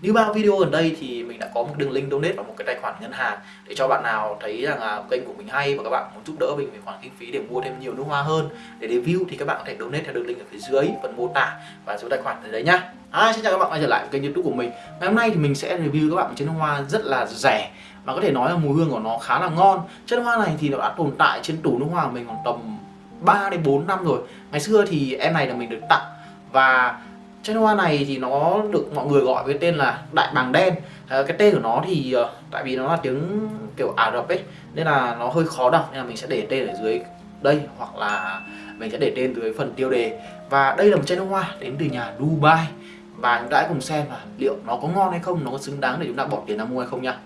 Như bao video gần đây thì mình đã có một đường link donate vào một cái tài khoản ngân hàng để cho bạn nào thấy rằng là kênh của mình hay và các bạn muốn giúp đỡ mình về khoản kinh phí để mua thêm nhiều nước hoa hơn để review thì các bạn có thể donate theo đường link ở phía dưới phần mô tả và số tài khoản ở đấy nhá. À, xin chào các bạn quay trở lại với kênh youtube của mình. Ngày hôm nay thì mình sẽ review các bạn một chiếc nước hoa rất là rẻ. Và có thể nói là mùi hương của nó khá là ngon. Chén nước hoa này thì nó đã tồn tại trên tủ nước hoa của mình khoảng tầm 3 đến 4 năm rồi. Ngày xưa thì em này là mình được tặng Và chai hoa này thì nó được mọi người gọi với tên là đại bàng đen. À, cái tên của nó thì ờ, tại vì nó là tiếng kiểu ả rập ấy nên là nó hơi khó đọc nên là mình sẽ để tên ở dưới đây hoặc là mình sẽ để tên dưới phần tiêu đề. Và đây là một chai nước hoa đến từ nhà Dubai. Và chúng ta hãy cùng xem là liệu nó có ngon hay không nó có xứng đáng để chúng ta bỏ tiền ra mua hay không nha.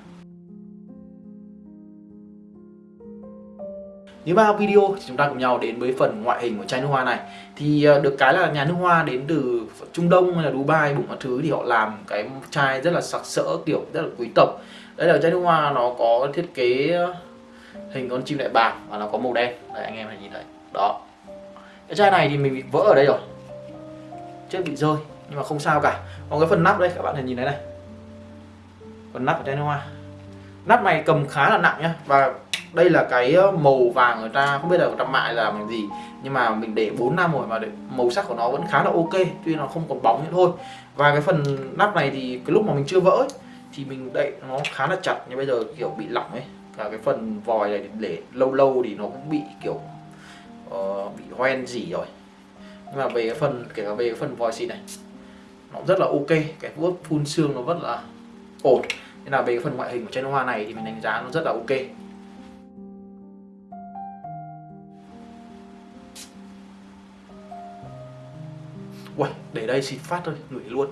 Như bao video thì chúng ta cùng nhau đến với phần ngoại hình của chai nước hoa này. Thì ờ, được cái là nhà nước hoa đến từ Trung Đông hay là Dubai bụng các thứ thì họ làm cái chai rất là sặc sỡ, kiểu rất là quý tộc. Đây là chai nước hoa nó có thiết kế ờ, hình con chim đại bàng và nó có màu đen. Đây anh em hãy nhìn thấy Đó. Cái chai này thì mình bị vỡ ở đây rồi. Chết bị rơi, nhưng mà không sao cả. Còn cái phần nắp đây, các bạn nhìn thấy này. Phần nắp của chai nước hoa. Nắp này cầm khá là nặng nhá, Và đây là cái ờ, màu vàng người ta không biết là người mại là bằng gì nhưng mà mình để 4 năm rồi mà để, màu sắc của nó vẫn khá là ok tuy nó không còn bóng nữa thôi. Và cái phần nắp này thì cái lúc mà mình chưa vỡ ấy, thì mình đậy nó khá là chặt nhưng bây giờ kiểu bị lỏng ấy. Cả cái phần vòi này để lâu lâu thì nó cũng bị kiểu uh, bị hoen gì rồi. Nhưng mà về cái phần kể cả về cái phần vòi xịt này nó rất là ok. Cái vuốt phun xương nó rất là ổn. Nên là về cái phần ngoại hình của chai hoa này thì mình đánh giá nó rất là ok. Uầy, để đây xịt phát thôi, ngửi luôn.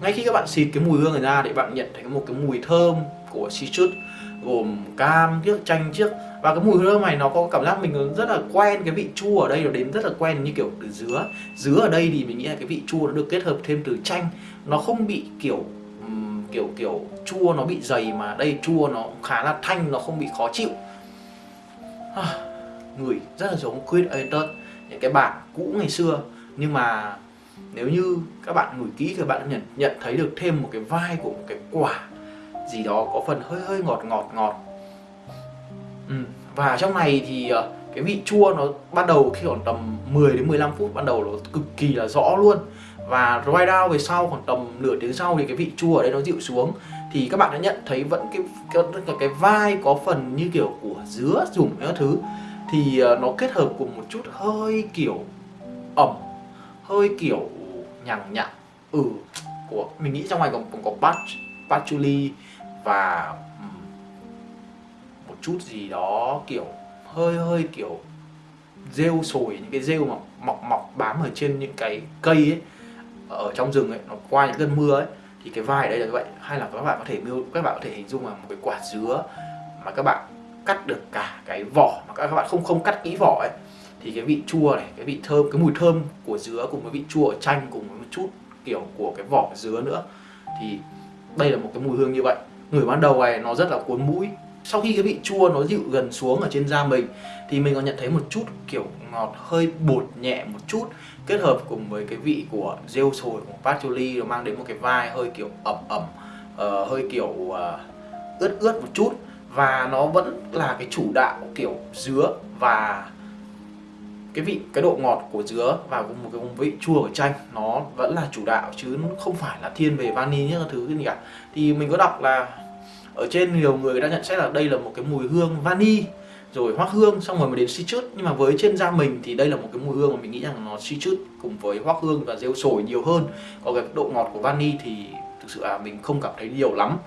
Ngay khi các bạn xịt cái mùi hương này ra để bạn nhận thấy một cái mùi thơm của citrus Gồm cam chiếc chanh chiếc Và cái mùi hương này nó có cảm giác mình rất là quen Cái vị chua ở đây nó đến rất là quen như kiểu từ dứa. Dứa ở đây thì mình nghĩ là cái vị chua nó được kết hợp thêm từ chanh. Nó không bị kiểu kiểu kiểu chua nó bị dày mà đây chua nó khá là thanh nó không bị khó chịu. À, người rất là giống Queen Ayrton những cái bản cũ ngày xưa nhưng mà nếu như các bạn ngửi kỹ thì bạn nhận nhận thấy được thêm một cái vai của một cái quả gì đó có phần hơi hơi ngọt ngọt ngọt. Ừ. và trong này thì ờ, cái vị chua nó ban đầu khi khoảng tầm 10 đến 15 phút ban đầu nó cực kỳ là rõ luôn. Và dry down về sau khoảng tầm nửa tiếng sau thì cái vị chua ở đây nó dịu xuống. Thì các bạn đã nhận thấy vẫn cái cái, cái vai có phần như kiểu của dứa dùng các thứ. Thì ờ, nó kết hợp cùng một chút hơi kiểu ẩm hơi kiểu nhằng nhặng ừ của mình nghĩ trong này còn, còn có patch patchouli và một chút gì đó kiểu hơi hơi kiểu rêu sồi những cái rêu mà mọc mọc bám ở trên những cái cây ấy ở trong rừng ấy nó qua những cơn mưa ấy thì cái vai ở đây là như vậy. Hay là các bạn có thể các bạn có thể hình dung là một cái quả dứa mà các bạn cắt được cả cái vỏ mà các bạn không không cắt kỹ vỏ ấy thì cái vị chua này cái vị thơm cái mùi thơm của dứa cùng với vị chua ở chanh cùng với một chút kiểu của cái vỏ dứa nữa. Thì đây là một cái mùi hương như vậy. Người ban đầu này nó rất là cuốn mũi. Sau khi cái vị chua nó dịu gần xuống ở trên da mình thì mình còn nhận thấy một chút kiểu ngọt hơi bột nhẹ một chút kết hợp cùng với cái vị của rêu sồi của patchouli nó mang đến một cái vai hơi kiểu ẩm ẩm uh, hơi kiểu uh, ướt ướt một chút. Và nó vẫn là cái chủ đạo kiểu dứa và cái vị, cái độ ngọt của dứa và một cái vị chua của chanh, nó vẫn là chủ đạo chứ không phải là thiên về vani những thứ gì cả. Thì mình có đọc là ở trên nhiều người đã nhận xét là đây là một cái mùi hương vani, rồi hoác hương, xong rồi mới đến citrus nhưng mà với trên da mình thì đây là một cái mùi hương mà mình nghĩ rằng nó citrus cùng với hoác hương và rêu sồi nhiều hơn. Còn cái độ ngọt của vani thì thực sự là mình không cảm thấy nhiều lắm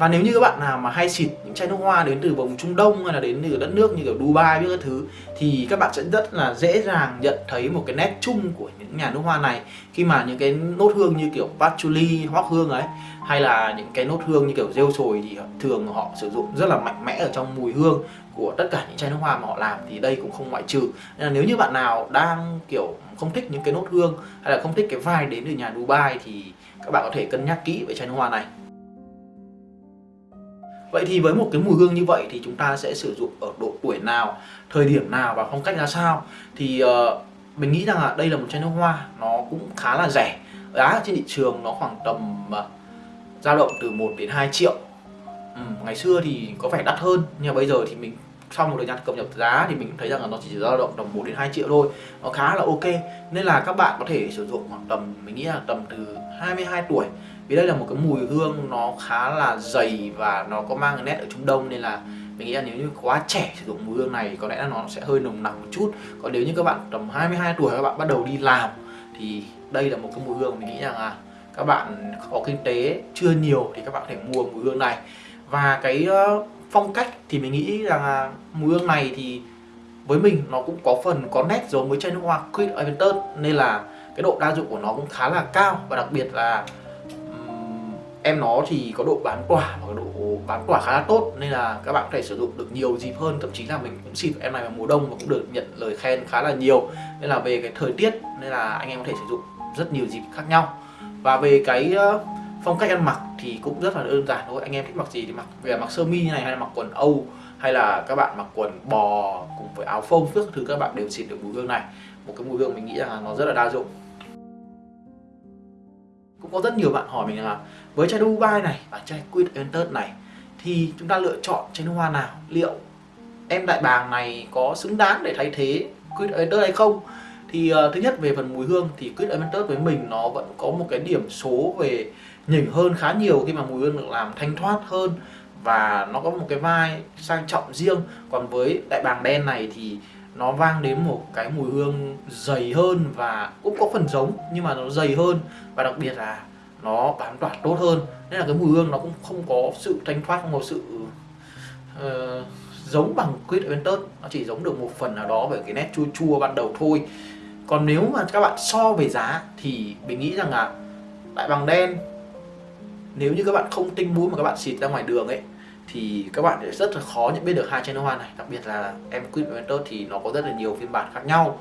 và nếu như các bạn nào mà hay xịt những chai nước hoa đến từ vùng Trung Đông hay là đến từ đất nước như kiểu Dubai biết các thứ thì các bạn sẽ rất là dễ dàng nhận thấy một cái nét chung của những nhà nước hoa này. Khi mà những cái nốt hương như kiểu patchouli, hoắc hương ấy hay là những cái nốt hương như kiểu rêu sồi thì thường họ sử dụng rất là mạnh mẽ ở trong mùi hương của tất cả những chai nước hoa mà họ làm thì đây cũng không ngoại trừ. Nên là nếu như bạn nào đang kiểu không thích những cái nốt hương hay là không thích cái vai đến từ nhà Dubai thì các bạn có thể cân nhắc kỹ về chai nước hoa này. Vậy thì với một cái mùi hương như vậy thì chúng ta sẽ sử dụng ở độ tuổi nào, thời điểm nào và phong cách ra sao? Thì uh, mình nghĩ rằng là đây là một chai nước hoa nó cũng khá là rẻ. Giá trên thị trường nó khoảng tầm uh, dao động từ 1 đến 2 triệu. Ừ, ngày xưa thì có vẻ đắt hơn nhưng mà bây giờ thì mình sau một thời gian cập nhật giá thì mình thấy rằng là nó chỉ dao động tầm 1 đến 2 triệu thôi. Nó khá là ok. Nên là các bạn có thể sử dụng khoảng tầm mình nghĩ là tầm từ 22 tuổi vì đây là một cái mùi hương nó khá là dày và nó có mang nét ở Trung Đông nên là mình nghĩ là nếu như quá trẻ sử dụng mùi hương này có lẽ là nó sẽ hơi nồng nặc một chút. Còn nếu như các bạn tầm 22 tuổi các bạn bắt đầu đi làm thì đây là một cái mùi hương mình nghĩ rằng là các bạn có kinh tế chưa nhiều thì các bạn có thể mua mùi hương này. Và cái ờ, phong cách thì mình nghĩ rằng là mùi hương này thì với mình nó cũng có phần có nét giống với chai nước hoa Queen Aventus nên là cái độ đa dụng của nó cũng khá là cao và đặc biệt là em nó thì có độ bán quả và độ bán quả khá là tốt, nên là các bạn có thể sử dụng được nhiều dịp hơn. Thậm chí là mình cũng xịt em này vào mùa đông và cũng được nhận lời khen khá là nhiều. Nên là về cái thời tiết, nên là anh em có thể sử dụng rất nhiều dịp khác nhau. Và về cái ờ, phong cách ăn mặc thì cũng rất là đơn giản thôi. Anh em thích mặc gì thì mặc, về mặc sơ mi như này, hay là mặc quần âu, hay là các bạn mặc quần bò cùng với áo phông trước thứ các bạn đều xịt được mùi hương này. Một cái mùi hương mình nghĩ là nó rất là đa dụng cũng có rất nhiều bạn hỏi mình là với chai Dubai này và chai Quid Entered này thì chúng ta lựa chọn chai nước hoa nào? Liệu em đại bàng này có xứng đáng để thay thế Quid Entered hay không? Thì uh, thứ nhất về phần mùi hương thì Quid Entered với mình nó vẫn có một cái điểm số về nhỉnh hơn khá nhiều khi mà mùi hương được làm thanh thoát hơn và nó có một cái vai sang trọng riêng. Còn với đại bàng đen này thì nó vang đến một cái mùi hương dày hơn và cũng có phần giống nhưng mà nó dày hơn. Và đặc biệt là nó bám tỏa tốt hơn. Nên là cái mùi hương nó cũng không có sự thanh thoát không có sự uh, giống bằng quýt Aventus. Nó chỉ giống được một phần nào đó về cái nét chua chua ban đầu thôi. Còn nếu mà các bạn so về giá thì mình nghĩ rằng là đại bằng đen. Nếu như các bạn không tinh mũi mà các bạn xịt ra ngoài đường ấy thì các bạn sẽ rất là khó nhận biết được hai chai nước hoa này. Đặc biệt là em Queen Ventus thì nó có rất là nhiều phiên bản khác nhau.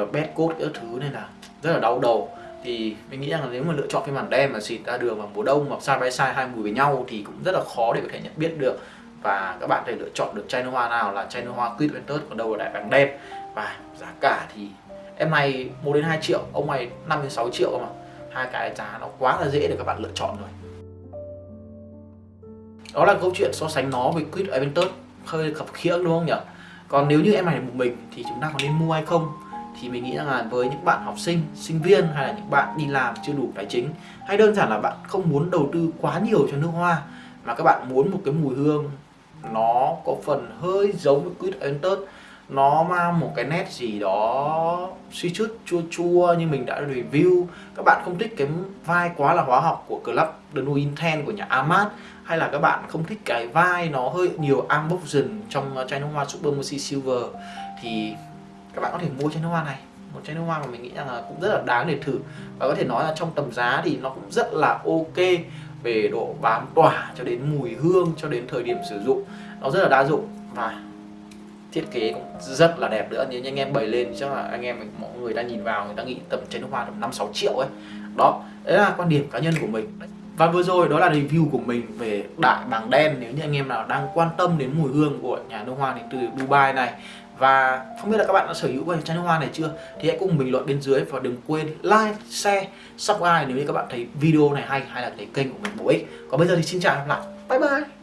Uh, bad code các thứ nên là rất là đau đầu. Thì mình nghĩ rằng là nếu mà lựa chọn phiên bản đen mà xịt ra đường vào mùa đông hoặc side by side hai mùi với nhau thì cũng rất là khó để có thể nhận biết được. Và các bạn có thể lựa chọn được chai nước hoa nào là chai nước hoa Queen Ventus còn đâu là đại bàng đen. Và giá cả thì em này 1 đến 2 triệu ông này 5 đến 6 triệu mà hai cái giá nó quá là dễ để các bạn lựa chọn rồi đó là câu chuyện so sánh nó với quýt Aventus hơi khập khiễng đúng không nhỉ? Còn nếu như em này một mình thì chúng ta có nên mua hay không? Thì mình nghĩ rằng là với những bạn học sinh sinh viên hay là những bạn đi làm chưa đủ tài chính, hay đơn giản là bạn không muốn đầu tư quá nhiều cho nước hoa, mà các bạn muốn một cái mùi hương nó có phần hơi giống với quýt Aventus nó mang một cái nét gì đó suy chút, chua chua như mình đã review. Các bạn không thích cái vai quá là hóa học của Club The New Intent của nhà Amat, hay là các bạn không thích cái vai nó hơi nhiều amboxion trong chai nước hoa Super Mercy Silver, thì các bạn có thể mua chai nước hoa này. Một chai nước hoa mà mình nghĩ rằng là cũng rất là đáng để thử. Và có thể nói là trong tầm giá thì nó cũng rất là ok, về độ bám tỏa cho đến mùi hương, cho đến thời điểm sử dụng. Nó rất là đa dụng. Và thiết kế cũng rất là đẹp nữa nếu như anh em bày lên chắc là anh em mọi người đang nhìn vào người ta nghĩ tầm chai nước hoa tầm năm sáu triệu ấy đó đấy là quan điểm cá nhân của mình và vừa rồi đó là review của mình về đại bàng đen nếu như anh em nào đang quan tâm đến mùi hương của nhà nước hoa đến từ Dubai này và không biết là các bạn đã sở hữu cái chai nước hoa này chưa thì hãy cùng bình luận bên dưới và đừng quên like, share, subscribe nếu như các bạn thấy video này hay hay là thấy kênh của mình bổ ích. Còn bây giờ thì xin chào và hẹn gặp lại. Bye bye.